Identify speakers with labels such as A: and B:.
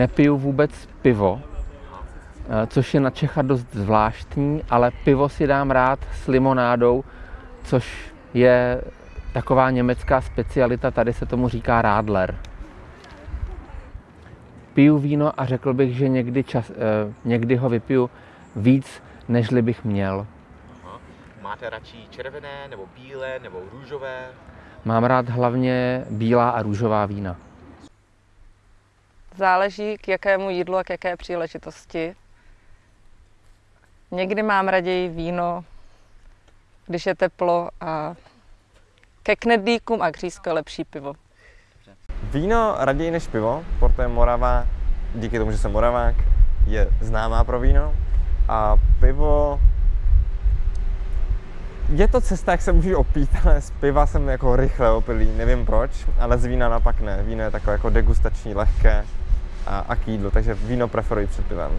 A: nepiju vůbec pivo, eh, což je na Čecha dost zvláštní, ale pivo si dám rád s limonádou, což je taková německá specialita, tady se tomu říká Radler. Piju víno a řekl bych, že někdy, čas, eh, někdy ho vypiju víc, nežli bych měl.
B: Aha. Máte radši červené, nebo bílé, nebo růžové?
A: Mám rád hlavně bílá a růžová vína.
C: Záleží k jakému jídlu a k jaké příležitosti. Někdy mám raději víno, když je teplo a ke knedlíkům a křízko je lepší pivo.
D: Víno raději než pivo, protože Morava, díky tomu, že jsem Moravák, je známá pro víno. A pivo je to cesta, jak se můžu opít, ale z piva jsem jako rychle opilý, nevím proč, ale z vína napak ne. Víno je takové jako degustační, lehké a k jídlu, takže víno preferuji před pivem.